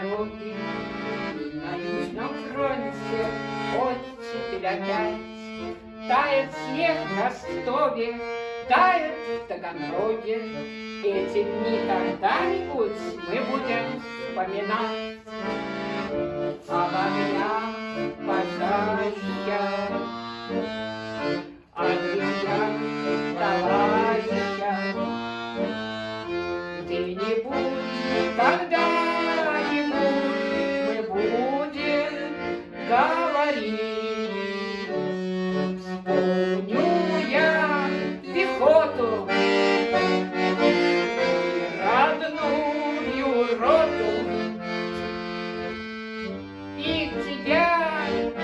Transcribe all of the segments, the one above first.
дороги, И на южном фронте оттепель опять. Тает снег на Ростове, тает в Таганроге. Эти дни когда-нибудь мы будем вспоминать Об огнях пожарища. Пехоту и родную роту. И тебя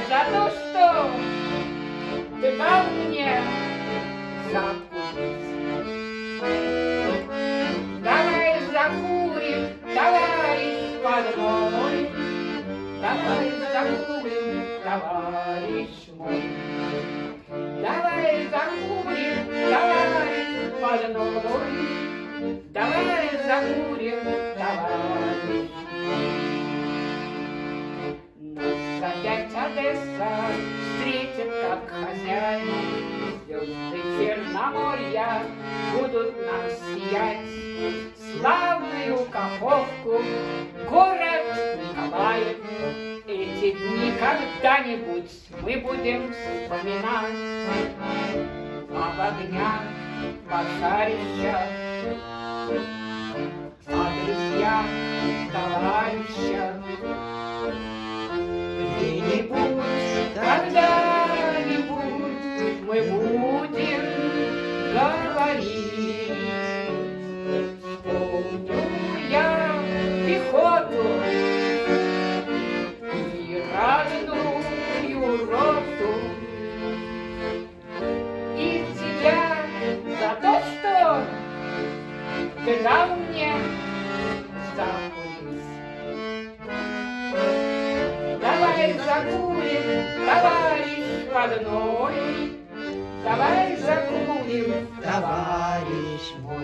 за то, что ты дал мне закурить. Давай закурим, товарищ подмой. Давай закурим, товарищ мой. Подмой. Давай закурим, товарищ нас опять Одесса встретит как хозяин. Звезды Черноморья будут нам сиять. Славную Каховку, город Николаев. Эти дни когда-нибудь мы будем вспоминать. Об огнях пожарищах, о друзьях, товарищах. Где-нибудь, когда-нибудь мы будем говорить. Мне закурить. Давай закурим, товарищ родной, Давай закурим, Товарищ мой.